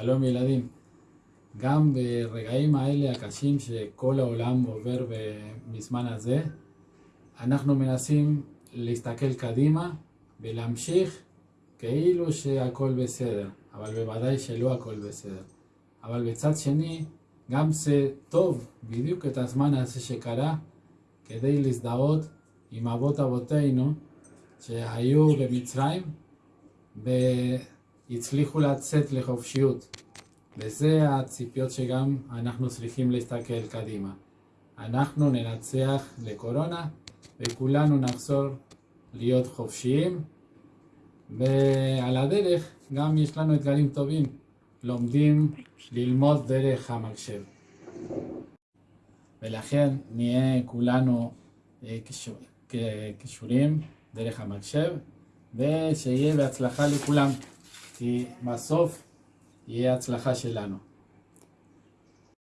שלום ילדים, גם ברגעים האלה הקשים שכל העולם עובר בזמן הזה, אנחנו מנסים להסתכל קדימה ולהמשיך כאילו שהכל בסדר, אבל בוודאי שלא הכל בסדר. אבל בצד שני, גם זה טוב בדיוק את הזמן הזה שקרה כדי להזדהות עם אבות אבותינו שהיו במצרים והצליחו לצאת לחופשיות. וזה הציפיות שגם אנחנו צריכים להסתכל קדימה. אנחנו ננצח לקורונה וכולנו נחזור להיות חופשיים ועל הדרך גם יש לנו אתגרים טובים, לומדים ללמוד דרך המחשב. ולכן נהיה כולנו קשורים דרך המחשב ושיהיה בהצלחה לכולם כי בסוף יהיה הצלחה שלנו.